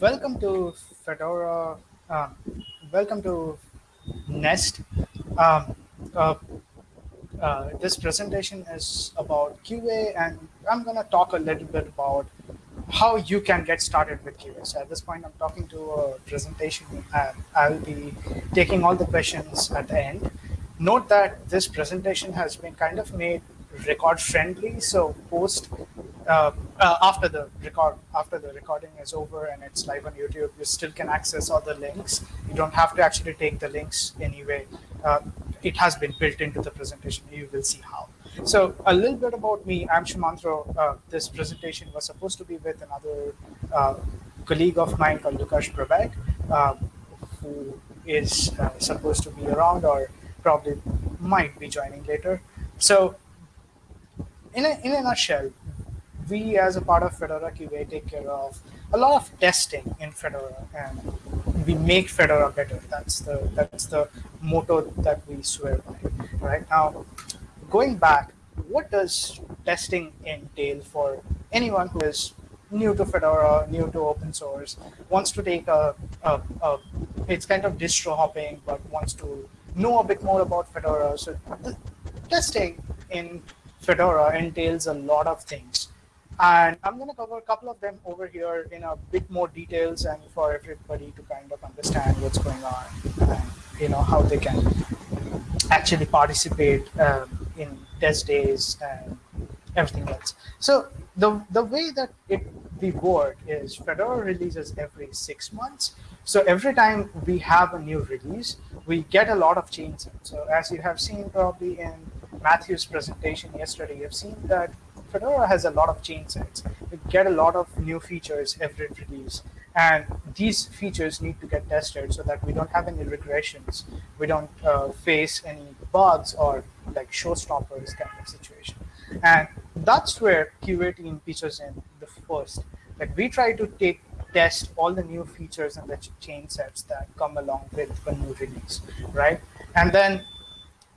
welcome to Fedora. Um, welcome to Nest. Um, uh, uh, this presentation is about QA, and I'm going to talk a little bit about how you can get started with QA. So at this point, I'm talking to a presentation, and I'll be taking all the questions at the end. Note that this presentation has been kind of made record friendly, so post uh, uh, after the record after the recording is over and it's live on YouTube, you still can access all the links. You don't have to actually take the links anyway. Uh, it has been built into the presentation. You will see how. So a little bit about me. I'm Sumantro. Uh, this presentation was supposed to be with another uh, colleague of mine called Lukáš Brabec, uh, who is supposed to be around or probably might be joining later. So in a, in a nutshell, we as a part of Fedora QA take care of a lot of testing in Fedora and we make Fedora better. That's the that's the motto that we swear by. Right now, going back, what does testing entail for anyone who is new to Fedora, new to open source, wants to take a, a, a it's kind of distro hopping, but wants to know a bit more about Fedora. So testing in Fedora entails a lot of things. And I'm going to cover a couple of them over here in a bit more details and for everybody to kind of understand what's going on and you know how they can actually participate um, in test days and everything else. So the the way that it we work is Fedora releases every six months. So every time we have a new release, we get a lot of changes. So as you have seen probably in Matthew's presentation yesterday, you've seen that Fedora has a lot of chain sets. We get a lot of new features every release. And these features need to get tested so that we don't have any regressions. We don't uh, face any bugs or like showstoppers kind of situation. And that's where team features in the first. Like we try to take test all the new features and the chain sets that come along with a new release, right? And then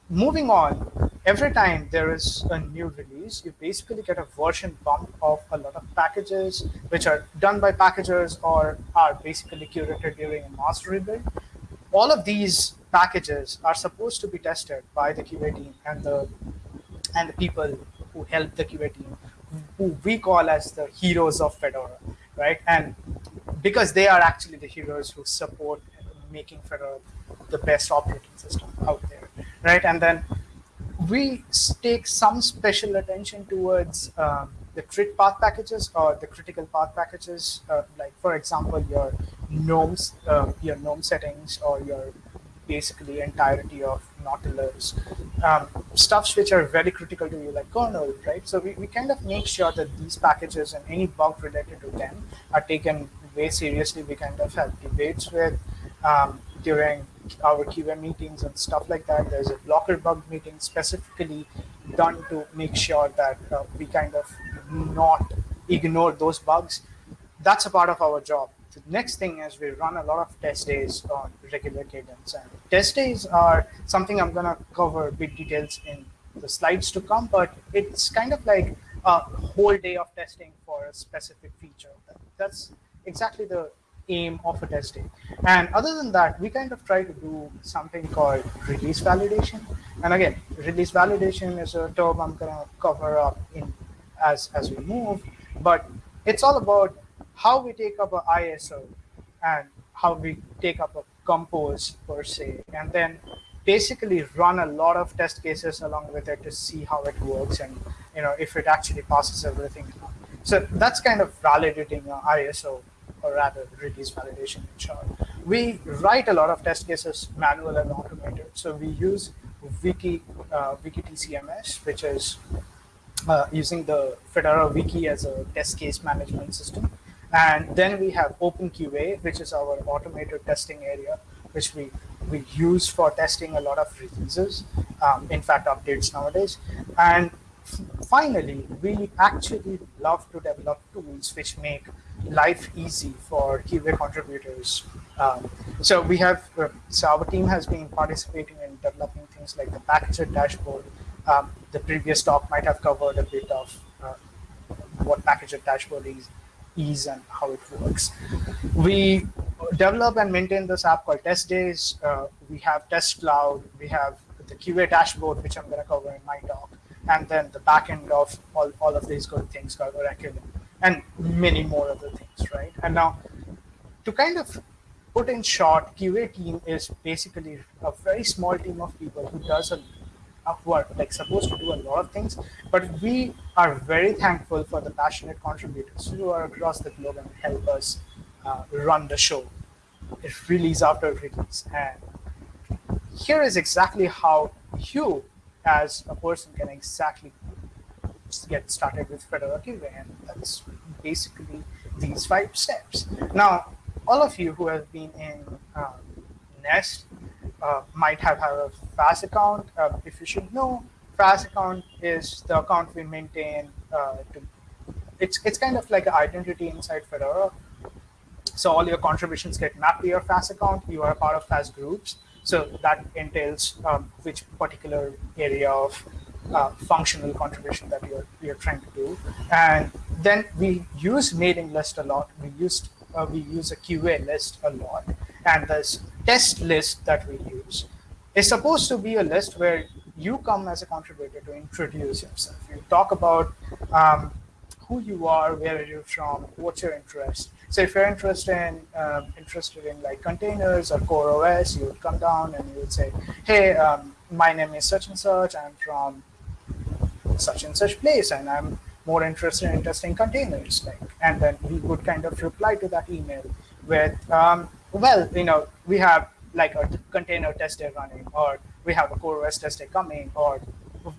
moving on, every time there is a new release, you basically get a version bump of a lot of packages, which are done by packagers or are basically curated during a mass rebuild. All of these packages are supposed to be tested by the QA team and the and the people who help the QA team, who we call as the heroes of Fedora, right? And because they are actually the heroes who support making Fedora the best operating system out right? And then we take some special attention towards um, the crit path packages or the critical path packages, uh, like for example, your gnomes, uh, your gnome settings, or your basically entirety of Nautilus, um, stuffs which are very critical to you, like kernel, right? So we, we kind of make sure that these packages and any bug related to them are taken way seriously. We kind of have debates with um, during our QA meetings and stuff like that. There's a blocker bug meeting specifically done to make sure that uh, we kind of not ignore those bugs. That's a part of our job. The next thing is we run a lot of test days on regular cadence. And test days are something I'm going to cover big details in the slides to come, but it's kind of like a whole day of testing for a specific feature. That's exactly the aim of a testing. And other than that, we kind of try to do something called release validation. And again, release validation is a term I'm going to cover up in as, as we move. But it's all about how we take up a ISO and how we take up a compose per se. And then basically run a lot of test cases along with it to see how it works and you know if it actually passes everything. So that's kind of validating ISO or rather release validation in short. We write a lot of test cases manual and automated. So we use Wiki, uh, Wiki TCMS, which is uh, using the Fedora Wiki as a test case management system. And then we have OpenQA, which is our automated testing area, which we, we use for testing a lot of releases, um, in fact, updates nowadays. And finally, we actually love to develop tools which make life easy for QA contributors. Um, so we have, uh, so our team has been participating in developing things like the packager dashboard. Um, the previous talk might have covered a bit of uh, what packager dashboard is, ease and how it works. We develop and maintain this app called Test Days. Uh, we have Test Cloud. We have the QA dashboard, which I'm going to cover in my talk, and then the back end of all, all of these good things called Oraculum, and many more other things, right? And now, to kind of put in short, QA team is basically a very small team of people who does a who are like supposed to do a lot of things, but we are very thankful for the passionate contributors who are across the globe and help us uh, run the show. It release after release, and here is exactly how you, as a person, can exactly get started with Fedora QA, and that's basically these five steps. Now, all of you who have been in uh, Nest uh, might have, had a FAS account. Uh, if you should know, FAS account is the account we maintain. Uh, to, it's it's kind of like an identity inside Fedora. So all your contributions get mapped to your FAS account. You are part of FAS groups. So that entails um, which particular area of uh, functional contribution that you're you're trying to do. And then we use mailing list a lot. We used uh, we use a QA list a lot, and this test list that we use is supposed to be a list where you come as a contributor to introduce yourself. You talk about um, who you are, where are you from, what's your interest. So if you're interested in um, interested in like containers or core OS, you would come down and you would say, "Hey, um, my name is such and such. I'm from such and such place, and I'm more interested in testing containers." Like, and then we would kind of reply to that email with, um, "Well, you know, we have like a container test day running, or we have a core OS test day coming, or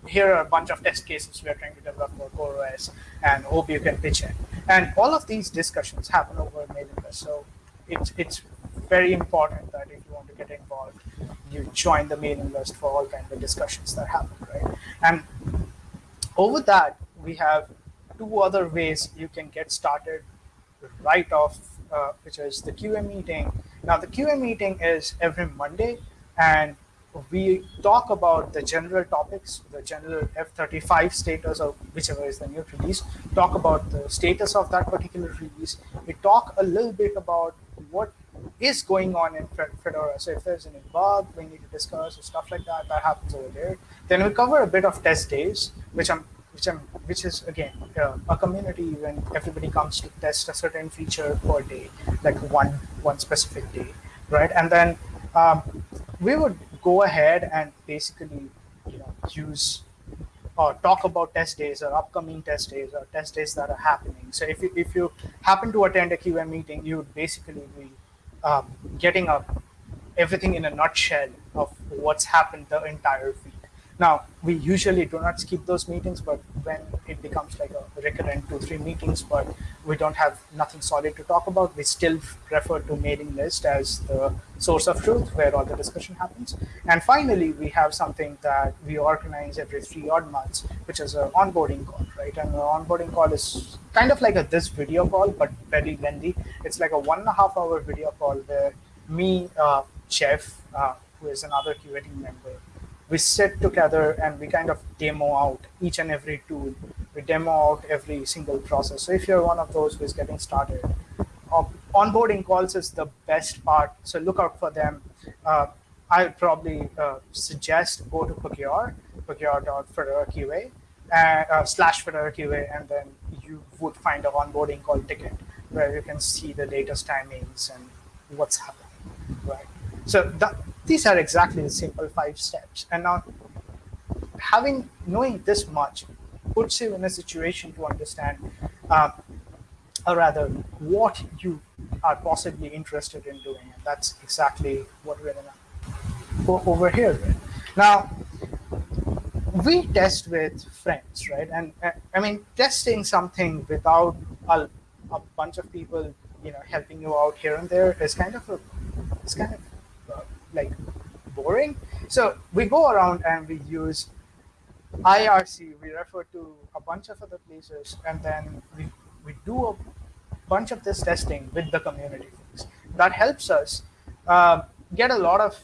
here are a bunch of test cases we're trying to develop for CoreOS and hope you can pitch in. And all of these discussions happen over mailing list. So it's, it's very important that if you want to get involved, you join the mailing list for all kinds of discussions that happen, right? And over that, we have two other ways you can get started right off, uh, which is the QA meeting. Now, the QA meeting is every Monday, and we talk about the general topics, the general F35 status or whichever is the new release, talk about the status of that particular release. We talk a little bit about what is going on in Fedora. So if there's any bug we need to discuss or stuff like that, that happens over there. Then we cover a bit of test days, which I'm which I'm which is again uh, a community when everybody comes to test a certain feature per day, like one one specific day, right? And then um, we would go ahead and basically you know use or talk about test days or upcoming test days or test days that are happening. So if you, if you happen to attend a QA meeting, you would basically be um, getting up everything in a nutshell of what's happened the entire week. Now, we usually do not skip those meetings, but when it becomes like a recurrent two, three meetings, but we don't have nothing solid to talk about, we still refer to mailing list as the source of truth where all the discussion happens. And finally, we have something that we organize every three odd months, which is an onboarding call, right? And the onboarding call is kind of like a this video call, but very lengthy. It's like a one and a half hour video call where me, uh, Jeff, uh, who is another team member, we sit together and we kind of demo out each and every tool. We demo out every single process. So if you're one of those who is getting started, uh, onboarding calls is the best part. So look out for them. Uh, I would probably uh, suggest go to Pagure, pagure.fedora uh, uh, slash fedoraqa, and then you would find an onboarding call ticket where you can see the latest timings and what's happening, right? So that, these are exactly the simple five steps. And now having knowing this much puts you in a situation to understand, uh, or rather, what you are possibly interested in doing. And that's exactly what we're gonna go over here. Now, we test with friends, right? And uh, I mean, testing something without a, a bunch of people, you know, helping you out here and there is kind of a, it's kind of like boring. So we go around and we use IRC. We refer to a bunch of other places, and then we we do a bunch of this testing with the community folks. That helps us uh, get a lot of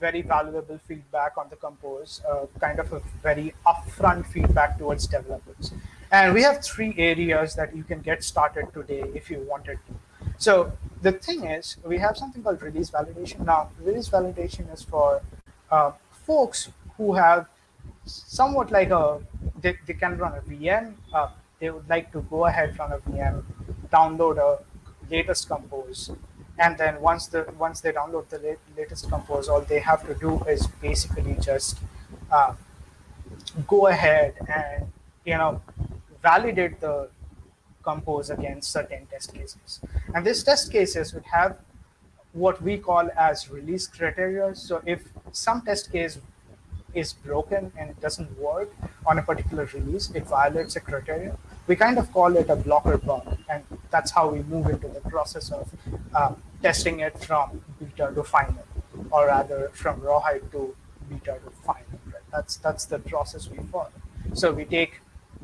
very valuable feedback on the compose, uh, kind of a very upfront feedback towards developers. And we have three areas that you can get started today if you wanted to. So the thing is, we have something called release validation. Now, release validation is for uh, folks who have somewhat like a, they, they can run a VM. Uh, they would like to go ahead run a VM, download a latest compose, and then once the once they download the latest compose, all they have to do is basically just uh, go ahead and you know validate the compose against certain test cases. And these test cases would have what we call as release criteria. So if some test case is broken and it doesn't work on a particular release, it violates a criteria, we kind of call it a blocker bug. And that's how we move into the process of uh, testing it from beta to final, or rather from rawhide to beta to final. Right? That's, that's the process we follow. So we take,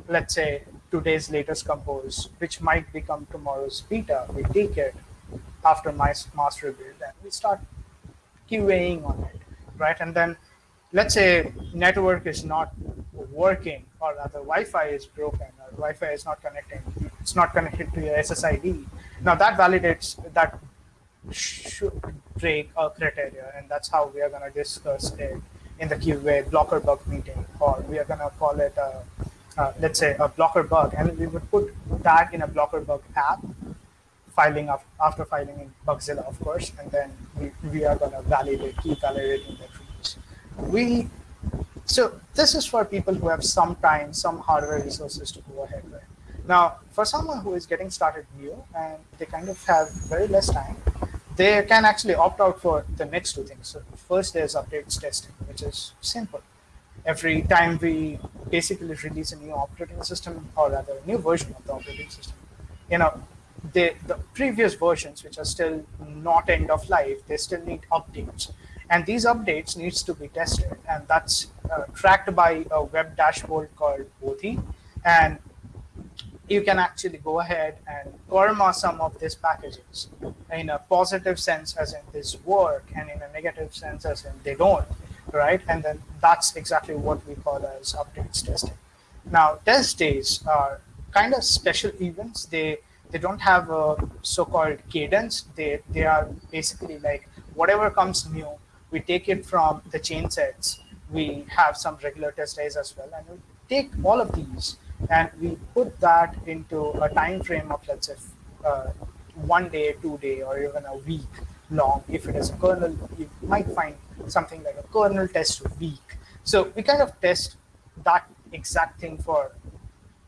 let's say, today's latest compose, which might become tomorrow's beta. We take it after my master build and we start QAing on it, right? And then let's say network is not working or rather Wi-Fi is broken or Wi-Fi is not connecting, it's not connected to your SSID. Now that validates that should break a criteria and that's how we are going to discuss it in the QA blocker bug meeting or we are going to call it a uh, let's say a blocker bug, and we would put that in a blocker bug app, filing after filing in Bugzilla, of course, and then we, we are going to validate, keep validating the release. We so this is for people who have some time, some hardware resources to go ahead with. Now, for someone who is getting started new and they kind of have very less time, they can actually opt out for the next two things. So first, there's updates testing, which is simple every time we basically release a new operating system or rather a new version of the operating system, you know, the, the previous versions, which are still not end of life, they still need updates. And these updates needs to be tested. And that's uh, tracked by a web dashboard called Bodhi. And you can actually go ahead and karma some of these packages in a positive sense as in this work and in a negative sense as in they don't right? And then that's exactly what we call as updates testing. Now, test days are kind of special events. They they don't have a so-called cadence. They they are basically like whatever comes new, we take it from the chain sets. We have some regular test days as well, and we take all of these and we put that into a time frame of let's say uh, one day, two day, or even a week long. If it is a kernel, you might find something like a kernel test week. So we kind of test that exact thing for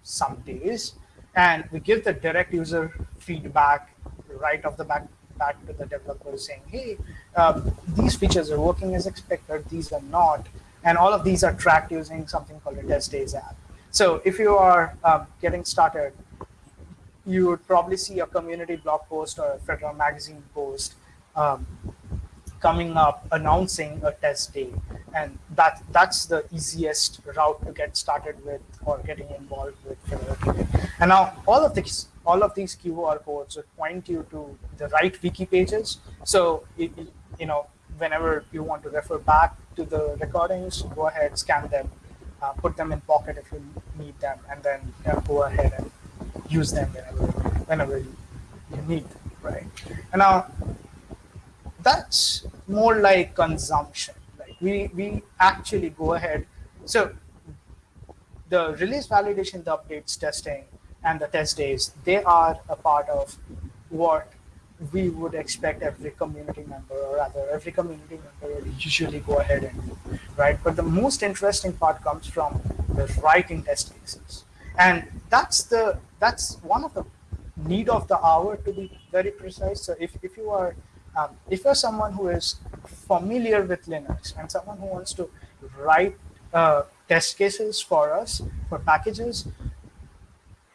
some days, and we give the direct user feedback right off the back back to the developer saying, hey, uh, these features are working as expected, these are not. And all of these are tracked using something called a test days app. So if you are um, getting started, you would probably see a community blog post or a Fedora magazine post um, coming up announcing a test day. And that that's the easiest route to get started with or getting involved with and now all of these all of these qr codes would point you to the right wiki pages. So it, you know whenever you want to refer back to the recordings go ahead scan them uh, put them in pocket if you need them and then uh, go ahead and use them whenever whenever you, you need them right? And now that's more like consumption. Like we we actually go ahead. So the release validation, the updates testing, and the test days, they are a part of what we would expect every community member, or rather every community member would usually go ahead and do, right? But the most interesting part comes from the writing test cases. And that's the that's one of the need of the hour to be very precise. So if, if you are um, if you're someone who is familiar with Linux and someone who wants to write uh, test cases for us for packages,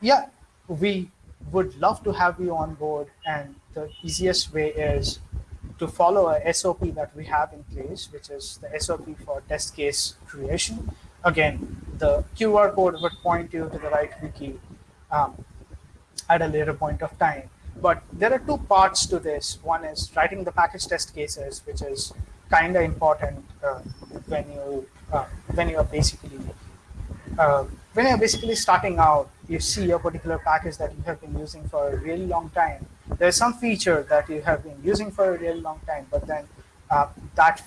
yeah, we would love to have you on board. And the easiest way is to follow a SOP that we have in place, which is the SOP for test case creation. Again, the QR code would point you to the right wiki um, at a later point of time. But there are two parts to this. One is writing the package test cases, which is kind of important uh, when you uh, when you are basically uh, when you're basically starting out you see a particular package that you have been using for a really long time. There's some feature that you have been using for a really long time, but then uh, that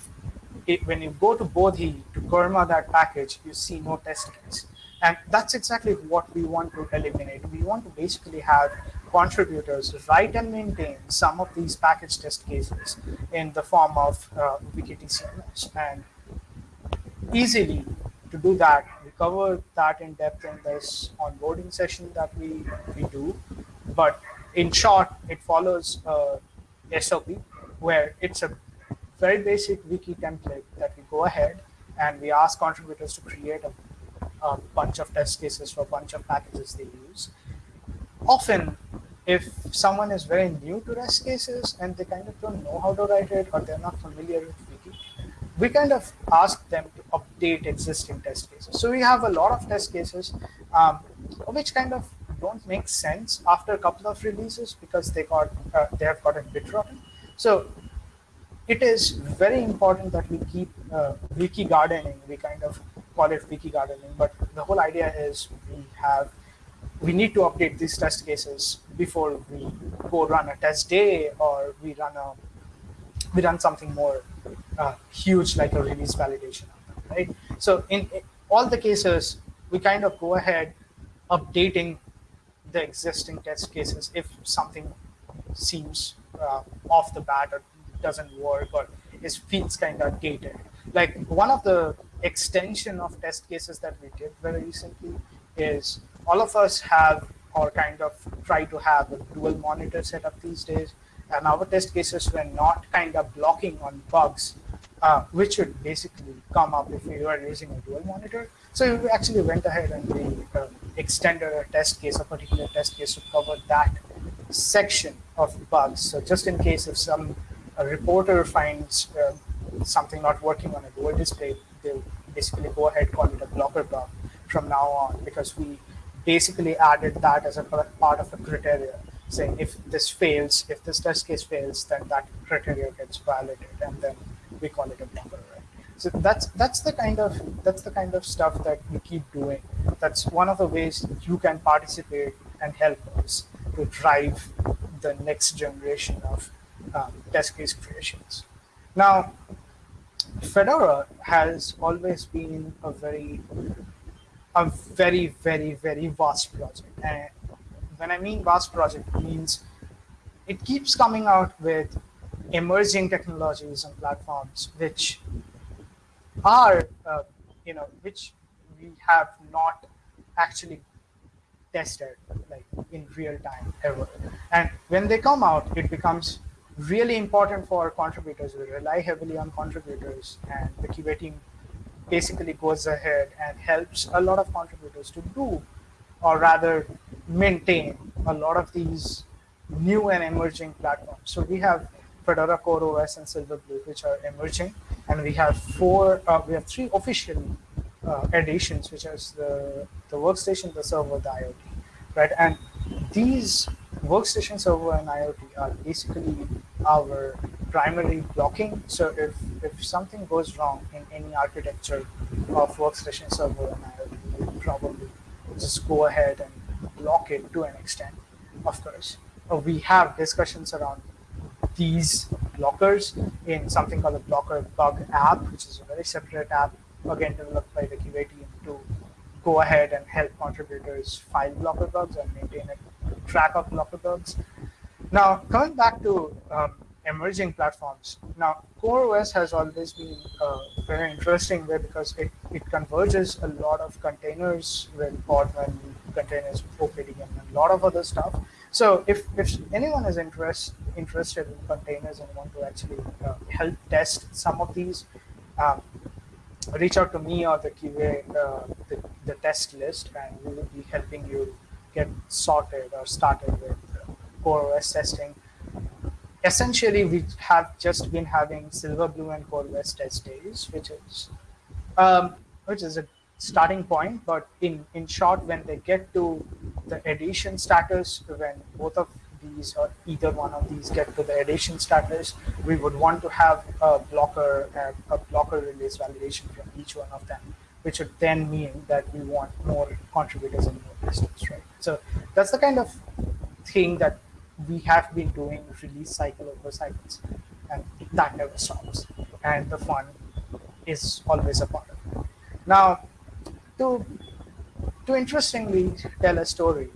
it, when you go to Bodhi to Karma that package, you see no test case. And that's exactly what we want to eliminate. We want to basically have contributors write and maintain some of these package test cases in the form of uh, WikiTCMS. And easily to do that, we cover that in depth in this onboarding session that we, we do. But in short, it follows a SOP where it's a very basic wiki template that we go ahead and we ask contributors to create a, a bunch of test cases for a bunch of packages they use. Often, if someone is very new to test cases and they kind of don't know how to write it or they're not familiar with wiki, we kind of ask them to update existing test cases. So we have a lot of test cases um, which kind of don't make sense after a couple of releases because they got uh, they have gotten bit rotten. So it is very important that we keep uh, wiki gardening. We kind of call it wiki gardening, but the whole idea is we have we need to update these test cases before we go run a test day or we run a we run something more uh, huge like a release validation, right? So in, all the cases, we kind of go ahead updating the existing test cases if something seems uh, off the bat or doesn't work or is feels kind of dated. Like one of the extension of test cases that we did very recently is all of us have or kind of try to have a dual monitor setup these days and our test cases were not kind of blocking on bugs, uh, which would basically come up if you were using a dual monitor. So we actually went ahead and we uh, extended a test case, a particular test case to cover that section of bugs. So just in case if some reporter finds uh, something not working on a dual display, they'll basically go ahead call it a blocker bug from now on because we basically added that as a part of a criteria saying if this fails, if this test case fails, then that criteria gets violated, and then we call it a blocker, right? So that's that's the kind of that's the kind of stuff that we keep doing. That's one of the ways you can participate and help us to drive the next generation of um, test case creations. Now, Fedora has always been a very a very, very, very vast project. And when I mean vast project, it means it keeps coming out with emerging technologies and platforms which are, uh, you know, which we have not actually tested like in real time ever. And when they come out, it becomes really important for contributors. We rely heavily on contributors, and the QA team basically goes ahead and helps a lot of contributors to do or rather maintain a lot of these new and emerging platforms. So we have Fedora Core OS and Silverblue, which are emerging, and we have four, uh, we have three official uh, editions, which is the the workstation, the server, the IoT, right? And these workstation server and IoT are basically our primary blocking. So if if something goes wrong in any architecture of workstation server and IoT, probably just go ahead and block it to an extent, of course. Uh, we have discussions around these blockers in something called the blocker bug app, which is a very separate app, again developed by the QA team to go ahead and help contributors file blocker bugs and maintain a track of blocker bugs. Now, coming back to um, emerging platforms. Now, CoreOS has always been a very interesting way because it, it converges a lot of containers with Podman, containers with and a lot of other stuff. So if, if anyone is interest, interested in containers and want to actually uh, help test some of these, um, reach out to me or the QA, uh, the, the test list, and we will be helping you get sorted or started with CoreOS testing essentially we have just been having Silverblue and CoreOS test days, which is um, which is a starting point. But in in short, when they get to the edition status, when both of these or either one of these get to the edition status, we would want to have a blocker a blocker release validation from each one of them which would then mean that we want more contributors and more listers, right? So that's the kind of thing that we have been doing release cycle over cycles, and that never stops. And the fun is always a part of it. Now, to to interestingly tell a story,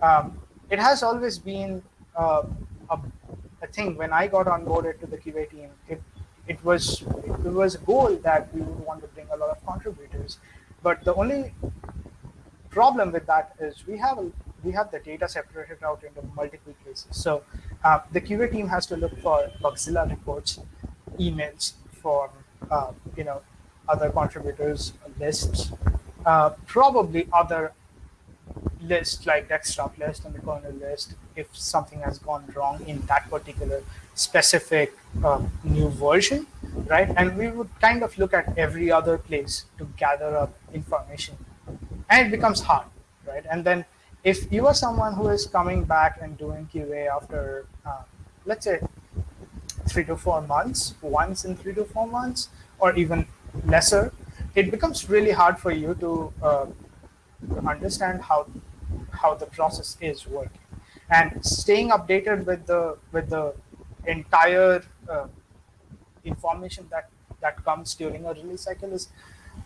um, it has always been uh, a, a thing. When I got onboarded to the QA team, it it was it was a goal that we would want to bring a lot of contributors, but the only problem with that is we have we have the data separated out into multiple places. So uh, the QA team has to look for Bugzilla reports, emails for uh, you know other contributors lists, uh, probably other lists like desktop list and the kernel list if something has gone wrong in that particular specific uh, new version, right? And we would kind of look at every other place to gather up information, and it becomes hard, right? And then if you are someone who is coming back and doing QA after, uh, let's say, three to four months, once in three to four months, or even lesser, it becomes really hard for you to uh, understand how how the process is working. And staying updated with the with the entire uh, information that that comes during a release cycle is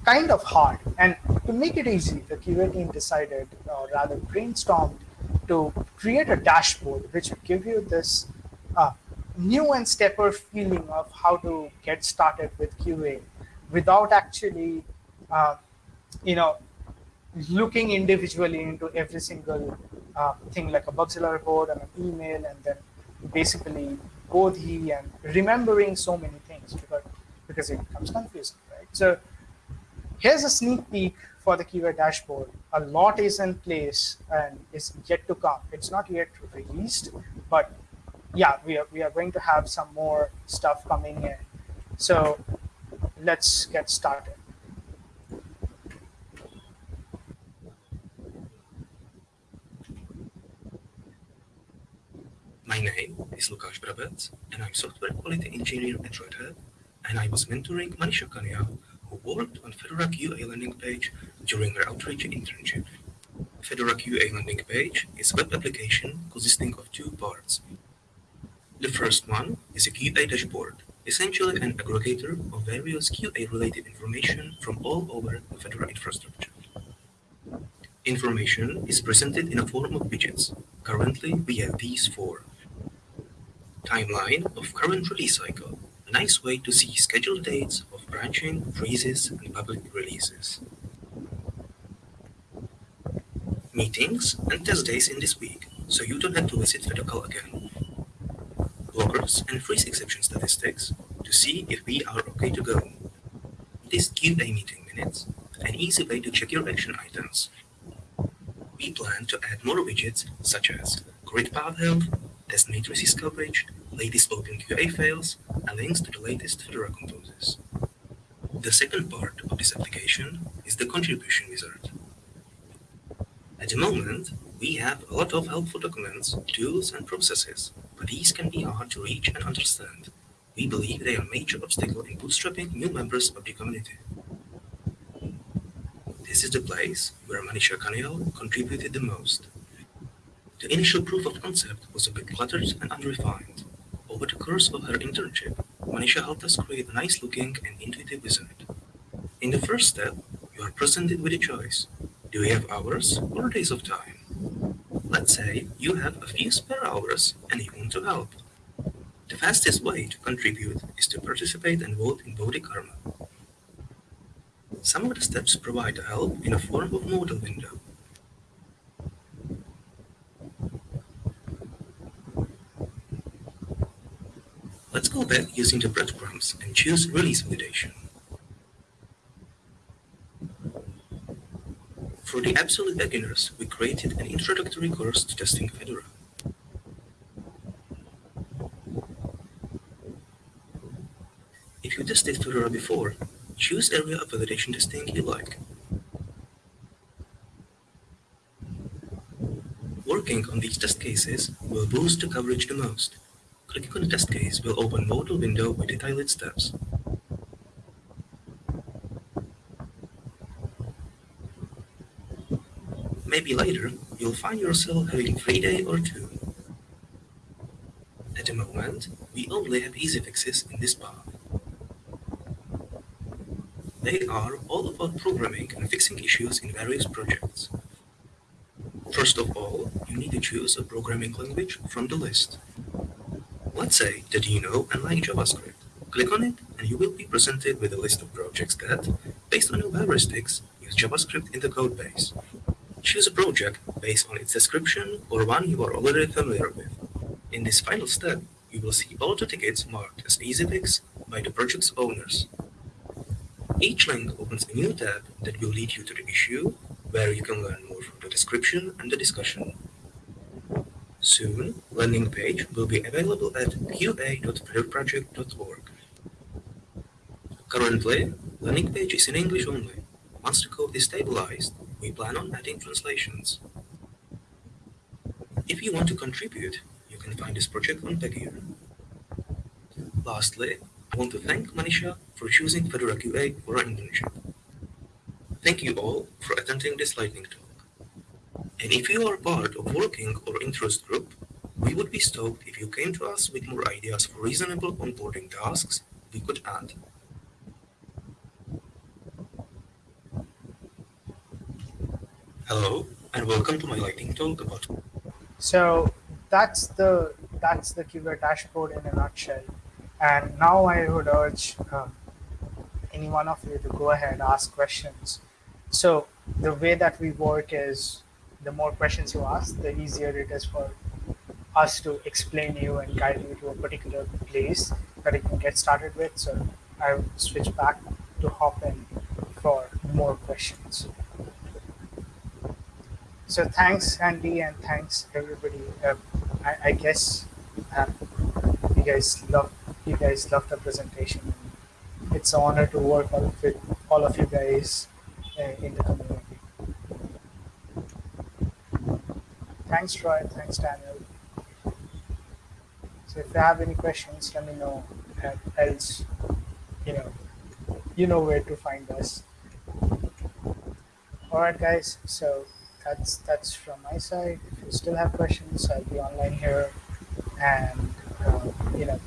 kind of hard. And to make it easy the qa team decided or rather brainstormed to create a dashboard which would give you this uh, new and stepper feeling of how to get started with qa without actually uh, you know looking individually into every single uh, thing like a Bugzilla report and an email and then basically Bodhi and remembering so many things because, because it becomes confusing, right? So here's a sneak peek for the QA dashboard. A lot is in place and is yet to come. It's not yet released, but yeah, we are, we are going to have some more stuff coming in. So let's get started. My name is Lukáš Brabec, and I'm software quality engineer at Red Hat, and I was mentoring Manisha Kanya, who worked on Fedora QA landing page during her outreach internship. Fedora QA landing page is a web application consisting of two parts. The first one is a QA dashboard, essentially an aggregator of various QA-related information from all over the Fedora infrastructure. Information is presented in a form of widgets. Currently, we have these four. Timeline of current release cycle. A nice way to see scheduled dates of branching, freezes, and public releases. Meetings and test days in this week, so you don't have to visit Fedocal again. Blockers and freeze exception statistics to see if we are okay to go. This QA meeting minutes, an easy way to check your action items. We plan to add more widgets such as critpath health, test matrices coverage, latest open QA files, and links to the latest Fedora composes. The second part of this application is the contribution wizard. At the moment, we have a lot of helpful documents, tools, and processes, but these can be hard to reach and understand. We believe they are a major obstacle in bootstrapping new members of the community. This is the place where Manisha Kanyal contributed the most. The initial proof of concept was a bit cluttered and unrefined. Over the course of her internship, Manisha helped us create a nice looking and intuitive wizard. In the first step, you are presented with a choice. Do you have hours or days of time? Let's say you have a few spare hours and you want to help. The fastest way to contribute is to participate and vote in Bodhi Karma. Some of the steps provide help in a form of modal window. Let's go back using the breadcrumbs and choose Release Validation. For the absolute beginners, we created an introductory course to testing Fedora. If you tested Fedora before, choose area of validation testing you like. Working on these test cases will boost the coverage the most. Clicking on the test case will open modal window with detailed steps. Maybe later you'll find yourself having free day or two. At the moment, we only have easy fixes in this path. They are all about programming and fixing issues in various projects. First of all, you need to choose a programming language from the list. Let's say that you know and like JavaScript. Click on it and you will be presented with a list of projects that, based on your heuristics, use JavaScript in the codebase. Choose a project based on its description or one you are already familiar with. In this final step, you will see all the tickets marked as easy fix by the project's owners. Each link opens a new tab that will lead you to the issue, where you can learn more from the description and the discussion. Soon, landing page will be available at qa.fedoraproject.org. Currently, landing page is in English only. Once the code is stabilized, we plan on adding translations. If you want to contribute, you can find this project on Pagure. Lastly, I want to thank Manisha for choosing Fedora QA for our internship. Thank you all for attending this lightning talk. And if you are part of working or interest group, we would be stoked if you came to us with more ideas for reasonable onboarding tasks we could add. Hello, and welcome to my lightning talk about So that's the that's the QA dashboard in a nutshell. And now I would urge um, any one of you to go ahead and ask questions. So the way that we work is the more questions you ask, the easier it is for us to explain you and guide you to a particular place that you can get started with. So I will switch back to Hopin for more questions. So thanks, Andy, and thanks everybody. Uh, I, I guess uh, you guys love you guys love the presentation. It's an honor to work with all of you guys uh, in the community. Thanks, Troy. Thanks, Daniel. So if you have any questions, let me know. Else, you know, you know where to find us. All right, guys. So that's that's from my side. If you still have questions, I'll be online here, and uh, you know